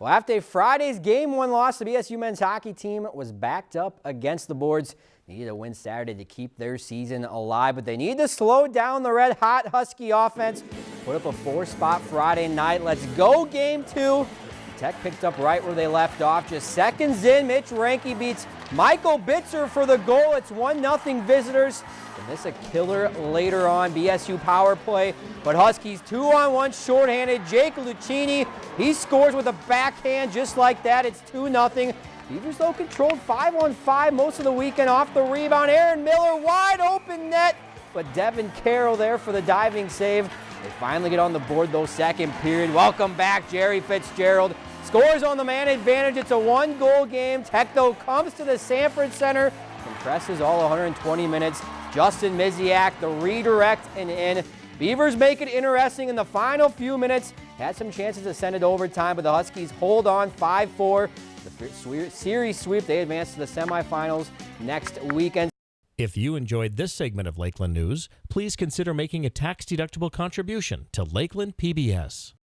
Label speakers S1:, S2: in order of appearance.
S1: Well, after Friday's game one loss, the BSU men's hockey team was backed up against the boards. They needed a win Saturday to keep their season alive, but they need to slow down the red hot Husky offense. Put up a four spot Friday night. Let's go game two. Tech picked up right where they left off. Just seconds in, Mitch Reinke beats Michael Bitzer for the goal. It's 1-0 visitors. And this a killer later on, BSU power play. But Huskies two on one shorthanded. Jake Lucchini, he scores with a backhand just like that. It's 2-0. Beavers though controlled five on five most of the weekend off the rebound. Aaron Miller wide open net, but Devin Kero there for the diving save. They finally get on the board though second period. Welcome back Gerry Fitzgerald. Scores on the man advantage. It's a one goal game. Tech comes to the Sanford Center. Compresses all 120 minutes. Justin Misiak, the redirect and in. Beavers make it interesting in the final few minutes. Had some chances to send it overtime, but the Huskies hold on 5-4. The series sweep, they advance to the semifinals next weekend.
S2: If you enjoyed this segment of Lakeland News, please consider making a tax-deductible contribution to Lakeland PBS.